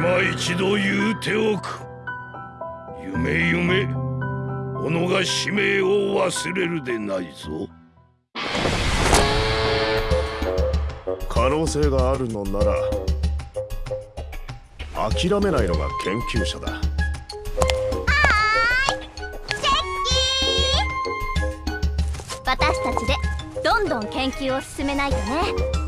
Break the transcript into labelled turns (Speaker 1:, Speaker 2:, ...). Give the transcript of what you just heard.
Speaker 1: 今一度言うておく。夢夢己が使命を忘れるでないぞ。
Speaker 2: 可能性があるのなら諦めないのが研究者だ。
Speaker 3: 私たちでどんどん研究を進めないとね。